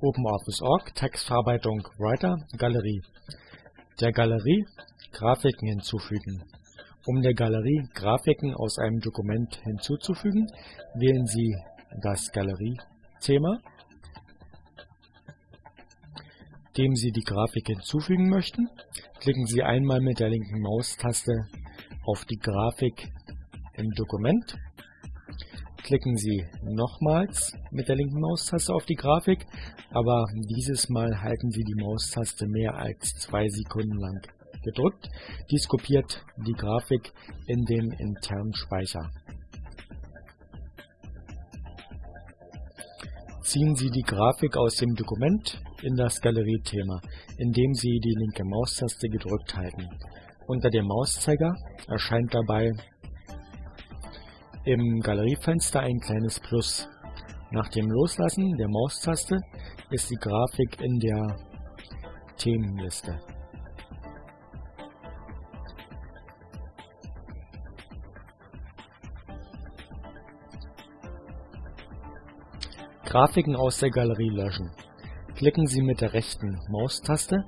OpenOffice.org Textverarbeitung Writer Galerie. Der Galerie Grafiken hinzufügen. Um der Galerie Grafiken aus einem Dokument hinzuzufügen, wählen Sie das Galerie-Thema, dem Sie die Grafik hinzufügen möchten. Klicken Sie einmal mit der linken Maustaste auf die Grafik im Dokument Klicken Sie nochmals mit der linken Maustaste auf die Grafik, aber dieses Mal halten Sie die Maustaste mehr als zwei Sekunden lang gedrückt. Dies kopiert die Grafik in den internen Speicher. Ziehen Sie die Grafik aus dem Dokument in das Galerie-Thema, indem Sie die linke Maustaste gedrückt halten. Unter dem Mauszeiger erscheint dabei im Galeriefenster ein kleines Plus. Nach dem Loslassen der Maustaste ist die Grafik in der Themenliste. Grafiken aus der Galerie löschen. Klicken Sie mit der rechten Maustaste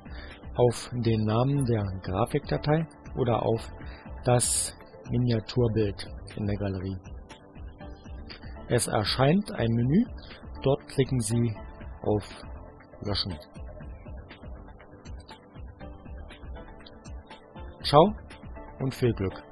auf den Namen der Grafikdatei oder auf das Miniaturbild in der Galerie. Es erscheint ein Menü, dort klicken Sie auf Löschen. Ciao und viel Glück!